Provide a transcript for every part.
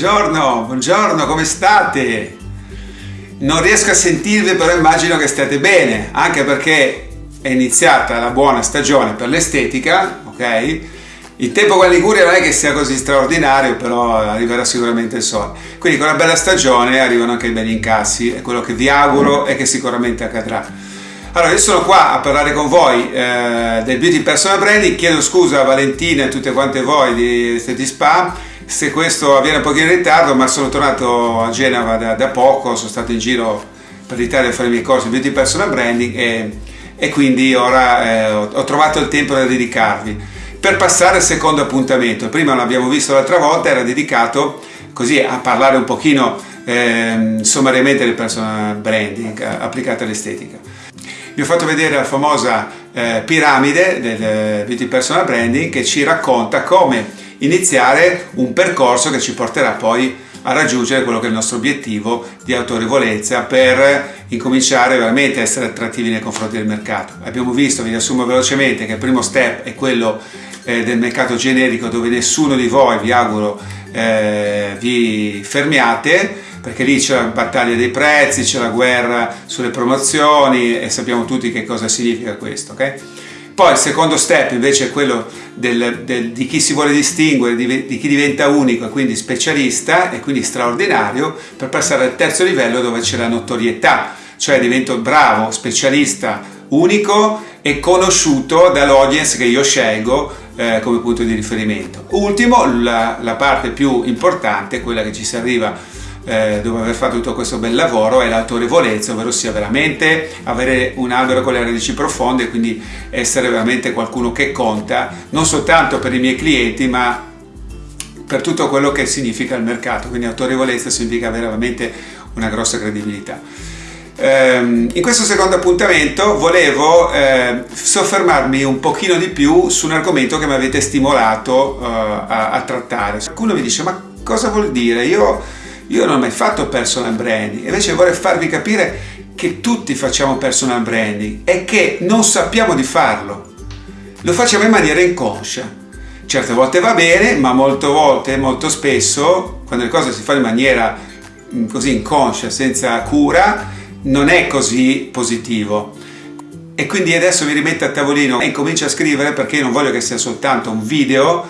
buongiorno, buongiorno, come state? Non riesco a sentirvi, però immagino che state bene, anche perché è iniziata la buona stagione per l'estetica, ok? Il tempo qua in Liguria non è che sia così straordinario, però arriverà sicuramente il sole. Quindi con una bella stagione arrivano anche i belli incassi e quello che vi auguro è che sicuramente accadrà. Allora, io sono qua a parlare con voi eh, del Beauty Personal Branding, chiedo scusa a Valentina e a tutte quante voi di Esteti Spa se questo avviene un pochino in ritardo, ma sono tornato a Genova da, da poco, sono stato in giro per l'Italia a fare i miei corsi di Beauty Personal Branding e, e quindi ora eh, ho, ho trovato il tempo da dedicarvi. Per passare al secondo appuntamento, il primo l'abbiamo visto l'altra volta, era dedicato così a parlare un pochino eh, sommariamente del personal branding applicato all'estetica. Vi ho fatto vedere la famosa eh, piramide del eh, Beauty Personal Branding che ci racconta come iniziare un percorso che ci porterà poi a raggiungere quello che è il nostro obiettivo di autorevolezza per incominciare veramente a essere attrattivi nei confronti del mercato. Abbiamo visto, vi riassumo velocemente, che il primo step è quello eh, del mercato generico dove nessuno di voi, vi auguro, eh, vi fermiate perché lì c'è la battaglia dei prezzi, c'è la guerra sulle promozioni e sappiamo tutti che cosa significa questo. Okay? Poi il secondo step invece è quello del, del, di chi si vuole distinguere, di, di, chi diventa unico e quindi specialista e quindi straordinario per passare al terzo livello dove c'è la notorietà, cioè divento bravo, specialista, unico e conosciuto dall'audience che io scelgo eh, come punto di riferimento. Ultimo, la, la parte più importante, quella che ci si arriva eh, dopo aver fatto tutto questo bel lavoro è l'autorevolezza, ovvero sia veramente avere un albero con le radici profonde quindi essere veramente qualcuno che conta, non soltanto per i miei clienti, ma per tutto quello che significa il mercato. Quindi autorevolezza significa avere veramente una grossa credibilità. Ehm, in questo secondo appuntamento volevo eh, soffermarmi un pochino di più su un argomento che mi avete stimolato a, a, trattare. Qualcuno mi dice ma cosa vuol dire? Io io non ho mai fatto personal branding, invece vorrei farvi capire che tutti facciamo personal branding e che non sappiamo di farlo. Lo facciamo in maniera inconscia. Certe volte va bene, ma molte volte, molto spesso, quando le cose si fanno in maniera mm, così inconscia, senza cura, non è così positivo. E quindi adesso mi rimetto a tavolino e incomincio a scrivere perché non voglio che sia soltanto un video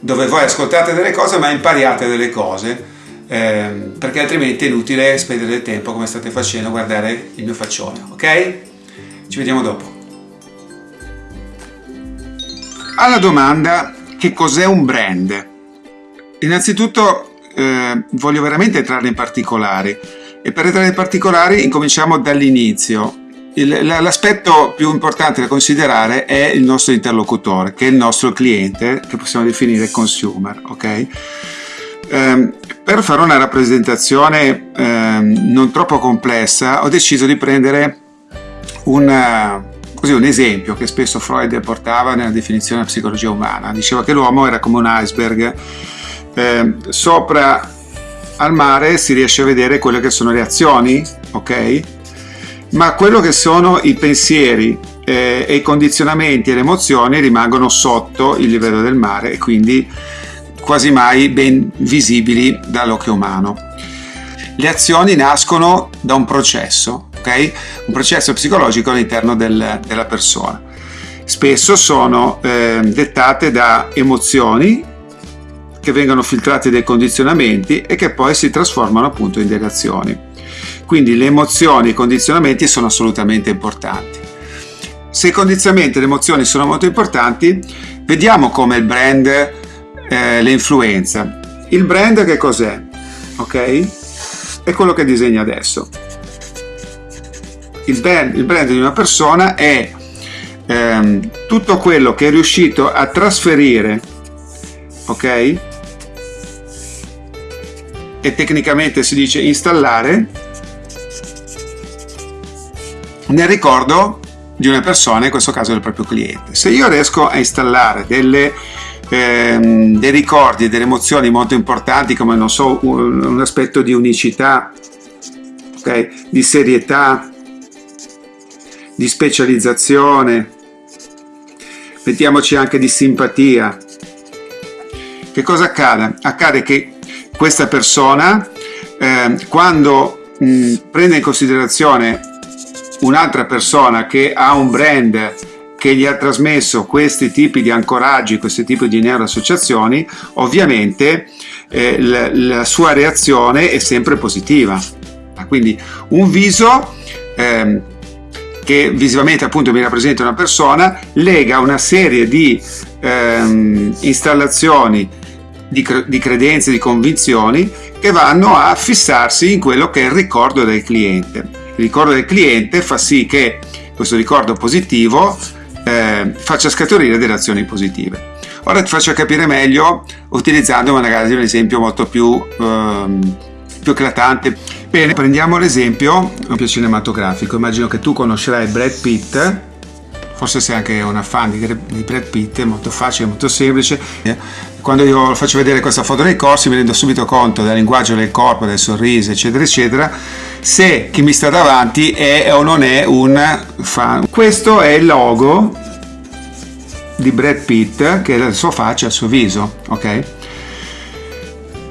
dove voi ascoltate delle cose ma impariate delle cose ehm, perché altrimenti è inutile spendere del tempo come state facendo a guardare il mio faccione, ok? Ci vediamo dopo. Alla domanda che cos'è un brand? Innanzitutto eh, voglio veramente entrare in particolari e per entrare in particolari incominciamo dall'inizio. L'aspetto più importante da considerare è il nostro interlocutore, che è il nostro cliente, che possiamo definire consumer, ok? Um, per fare una rappresentazione um, non troppo complessa ho deciso di prendere una, così, un esempio che spesso Freud portava nella definizione della psicologia umana. Diceva che l'uomo era come un iceberg, eh, sopra al mare si riesce a vedere quelle che sono le azioni, ok? Ma quello che sono i pensieri eh, e i condizionamenti e le emozioni rimangono sotto il livello del mare e quindi quasi mai ben visibili dall'occhio umano. Le azioni nascono da un processo, ok? Un processo psicologico all'interno del, della persona. Spesso sono eh, dettate da emozioni che vengono filtrate dai condizionamenti e che poi si trasformano appunto in delle azioni. Quindi le emozioni e i condizionamenti sono assolutamente importanti. Se i condizionamenti e le emozioni sono molto importanti, vediamo come il brand eh, l'influenza. Il brand che cos'è? Ok? È quello che disegna adesso. Il brand, il brand di una persona è ehm, tutto quello che è riuscito a trasferire, ok? E tecnicamente si dice installare nel ricordo di una persona, in questo caso del proprio cliente. Se io riesco a installare delle ehm, dei ricordi e delle emozioni molto importanti come non so un, un aspetto di unicità okay? di serietà di specializzazione mettiamoci anche di simpatia che cosa accade? Accade che questa persona eh, quando mh, prende in considerazione un'altra persona che ha un brand che gli ha trasmesso questi tipi di ancoraggi, questi tipi di neuroassociazioni, ovviamente eh, la, la, sua reazione è sempre positiva. Quindi un viso eh, che visivamente appunto mi rappresenta una persona lega una serie di ehm, installazioni di, di credenze, di convinzioni che vanno a fissarsi in quello che è il ricordo del cliente. Il ricordo del cliente fa sì che questo ricordo positivo eh, faccia scaturire delle azioni positive. Ora ti faccio capire meglio utilizzando magari un esempio molto più, ehm, più eclatante. Bene, prendiamo l'esempio cinematografico. Immagino che tu conoscerai Brad Pitt, forse sei anche una fan di Brad Pitt, è molto facile, molto semplice. Quando io faccio vedere questa foto nei corsi mi rendo subito conto del linguaggio del corpo, del sorriso, eccetera, eccetera, se chi mi sta davanti è o non è un fan. Questo è il logo di Brad Pitt, che è la sua faccia, il suo viso, ok?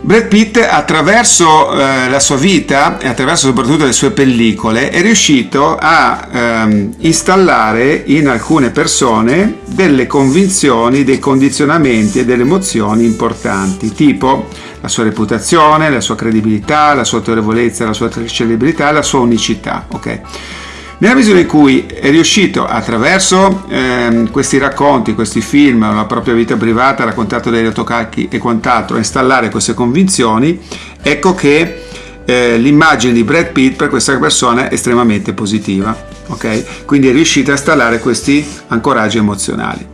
Brad Pitt attraverso eh, la sua vita e attraverso soprattutto le sue pellicole è riuscito a ehm, installare in alcune persone delle convinzioni, dei condizionamenti e delle emozioni importanti, tipo la sua reputazione, la sua credibilità, la sua autorevolezza, la sua celebrità, la sua unicità. Okay? Nella misura in cui è riuscito attraverso ehm, questi racconti, questi film, la propria vita privata, raccontato dai rotocalchi e quant'altro, a installare queste convinzioni, ecco che eh, l'immagine di Brad Pitt per questa persona è estremamente positiva. Okay? Quindi è riuscito a installare questi ancoraggi emozionali.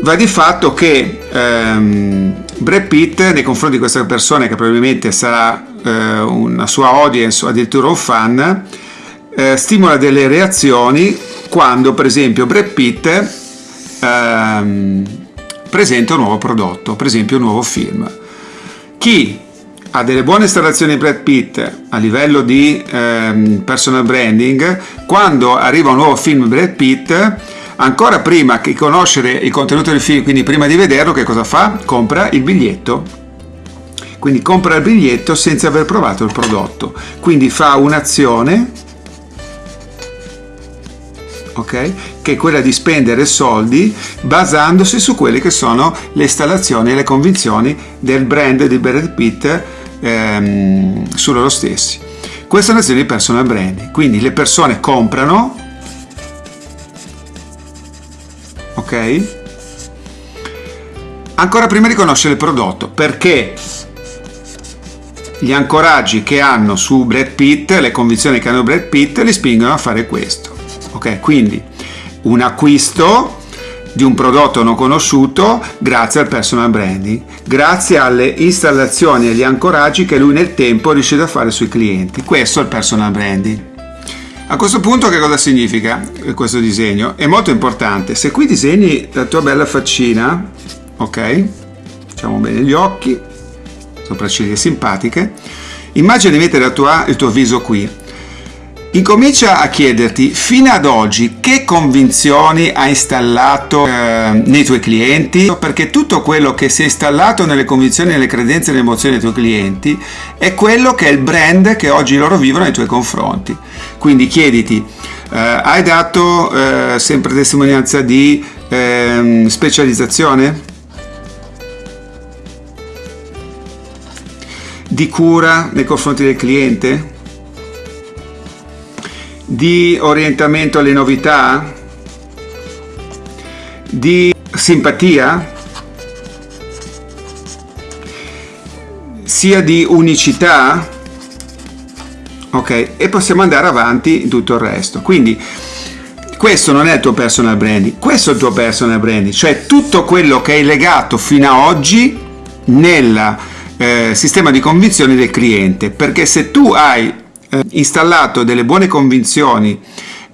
Va di fatto che ehm, Brad Pitt nei confronti di questa persona che probabilmente sarà eh, una sua audience o addirittura un fan eh, stimola delle reazioni quando per esempio Brad Pitt ehm, presenta un nuovo prodotto, per esempio un nuovo film. Chi ha delle buone installazioni Brad Pitt a livello di ehm, personal branding, quando arriva un nuovo film Brad Pitt, ancora prima che conoscere il contenuto del film, quindi prima di vederlo, che cosa fa? Compra il biglietto. Quindi compra il biglietto senza aver provato il prodotto. Quindi fa un'azione ok? Che è quella di spendere soldi basandosi su quelle che sono le installazioni e le convinzioni del brand di Brad Pitt ehm, su loro stessi. Questa è un'azione di personal branding, quindi le persone comprano, Ancora prima di conoscere il prodotto, perché gli ancoraggi che hanno su Brad Pitt, le convinzioni che hanno Brad Pitt, li spingono a fare questo ok? Quindi un acquisto di un prodotto non conosciuto grazie al personal branding, grazie alle installazioni e agli ancoraggi che lui nel tempo è riuscito a fare sui clienti. Questo è il personal branding. A questo punto che cosa significa questo disegno? È molto importante. Se qui disegni la tua bella faccina, ok? Facciamo bene gli occhi, sopracciglia simpatiche. Immagina di mettere tua, il tuo viso qui Incomincia a chiederti fino ad oggi che convinzioni hai installato eh, nei tuoi clienti, perché tutto quello che si è installato nelle convinzioni, nelle credenze e nelle emozioni dei tuoi clienti è quello che è il brand che oggi loro vivono nei tuoi confronti. Quindi chiediti, eh, hai dato eh, sempre testimonianza di ehm, specializzazione? Di cura nei confronti del cliente? Di orientamento alle novità, di simpatia, sia di unicità, ok? E possiamo andare avanti tutto il resto. Quindi questo non è il tuo personal branding, questo è il tuo personal branding, cioè tutto quello che hai legato fino ad oggi nel eh, sistema di convinzioni del cliente, perché se tu hai eh, installato delle buone convinzioni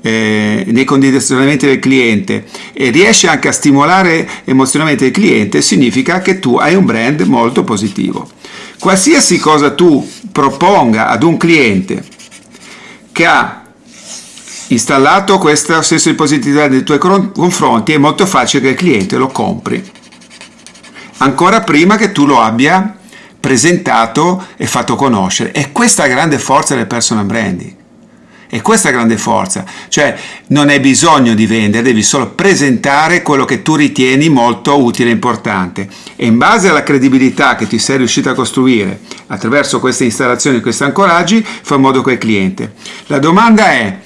eh, nei condizionamenti del cliente e riesci anche a stimolare emozionalmente il cliente, significa che tu hai un brand molto positivo. Qualsiasi cosa tu proponga ad un cliente che ha installato questo senso di positività nei tuoi confronti, è molto facile che il cliente lo compri. ancora prima che tu lo abbia presentato e fatto conoscere. E questa è la grande forza del personal branding. E questa è la grande forza, cioè non hai bisogno di vendere, devi solo presentare quello che tu ritieni molto utile e importante e in base alla credibilità che ti sei riuscito a costruire attraverso queste installazioni, questi ancoraggi, fa in modo che il cliente. La domanda è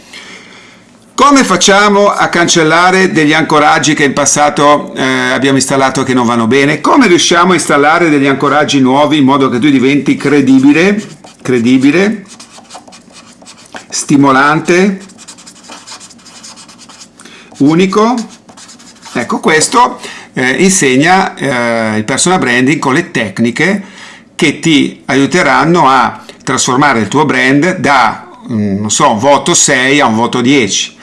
come facciamo a cancellare degli ancoraggi che in passato eh, abbiamo installato che non vanno bene? Come riusciamo a installare degli ancoraggi nuovi in modo che tu diventi credibile, credibile stimolante, unico. Ecco, questo eh, insegna eh, il personal branding con le tecniche che ti aiuteranno a trasformare il tuo brand da, mm, non so, un voto 6 a un voto 10.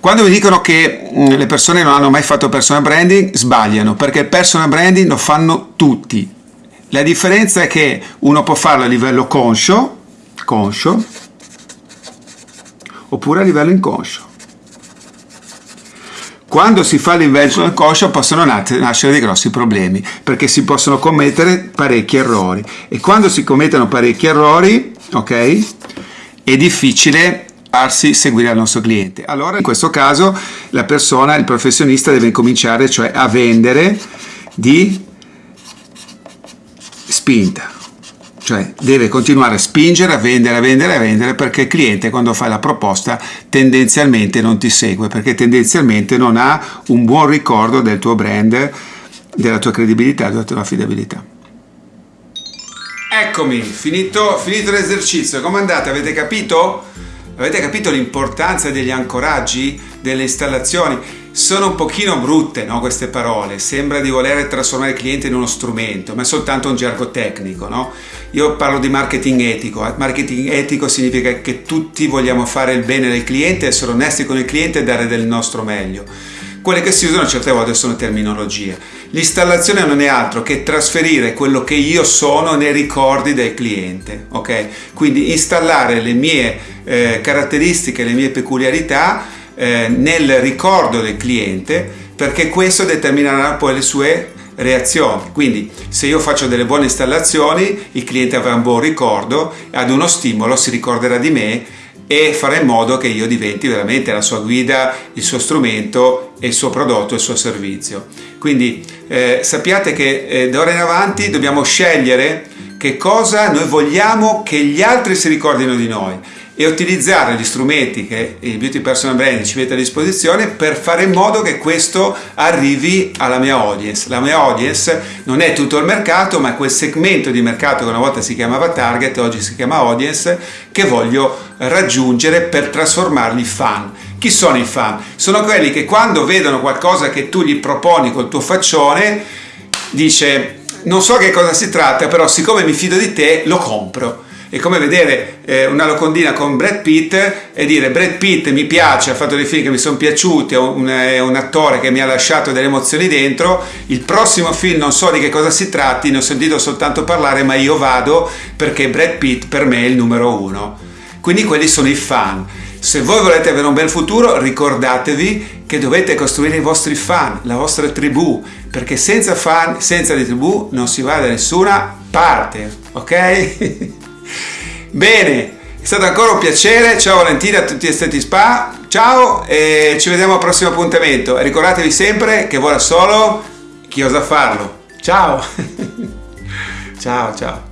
Quando mi dicono che mm, le persone non hanno mai fatto personal branding, sbagliano, perché personal branding lo fanno tutti. La differenza è che uno può farlo a livello conscio, conscio oppure a livello inconscio. Quando si fa a livello inconscio possono nascere dei grossi problemi perché si possono commettere parecchi errori e quando si commettono parecchi errori, ok, è difficile farsi seguire al nostro cliente. Allora in questo caso la persona, il professionista deve cominciare cioè a vendere di spinta cioè deve continuare a spingere, a vendere, a vendere, a vendere perché il cliente quando fa la proposta tendenzialmente non ti segue perché tendenzialmente non ha un buon ricordo del tuo brand, della tua credibilità, della tua affidabilità. Eccomi, finito, finito l'esercizio, come andate? Avete capito? Avete capito l'importanza degli ancoraggi, delle installazioni? Sono un pochino brutte no, queste parole, sembra di voler trasformare il cliente in uno strumento, ma è soltanto un gergo tecnico. No? Io parlo di marketing etico, marketing etico significa che tutti vogliamo fare il bene del cliente, essere onesti con il cliente e dare del nostro meglio. Quelle che si usano certe volte sono terminologie. L'installazione non è altro che trasferire quello che io sono nei ricordi del cliente, ok? Quindi installare le mie eh, caratteristiche, le mie peculiarità eh, nel ricordo del cliente perché questo determinerà poi le sue reazioni. Quindi se io faccio delle buone installazioni, il cliente avrà un buon ricordo, ad uno stimolo si ricorderà di me e farà in modo che io diventi veramente la sua guida, il suo strumento, il suo prodotto, il suo servizio. Quindi eh, sappiate che eh, d'ora in avanti dobbiamo scegliere che cosa noi vogliamo che gli altri si ricordino di noi e utilizzare gli strumenti che il Beauty Personal Branding ci mette a disposizione per fare in modo che questo arrivi alla mia audience. La mia audience non è tutto il mercato, ma quel segmento di mercato che una volta si chiamava target, oggi si chiama audience, che voglio raggiungere per trasformarli in fan. Chi sono i fan? Sono quelli che quando vedono qualcosa che tu gli proponi col tuo faccione, dice non so che cosa si tratta, però siccome mi fido di te, lo compro è come vedere eh, una locondina con Brad Pitt e dire Brad Pitt mi piace, ha fatto dei film che mi sono piaciuti, è un, è un, attore che mi ha lasciato delle emozioni dentro, il prossimo film non so di che cosa si tratti, ne ho sentito soltanto parlare, ma io vado perché Brad Pitt per me è il numero uno. Quindi quelli sono i fan. Se voi volete avere un bel futuro, ricordatevi che dovete costruire i vostri fan, la vostra tribù, perché senza fan, senza di tribù non si va da nessuna parte, ok? Bene, è stato ancora un piacere. Ciao Valentina a tutti esteti spa. Ciao e ci vediamo al prossimo appuntamento. E ricordatevi sempre che vuole solo chi osa farlo. Ciao. ciao, ciao.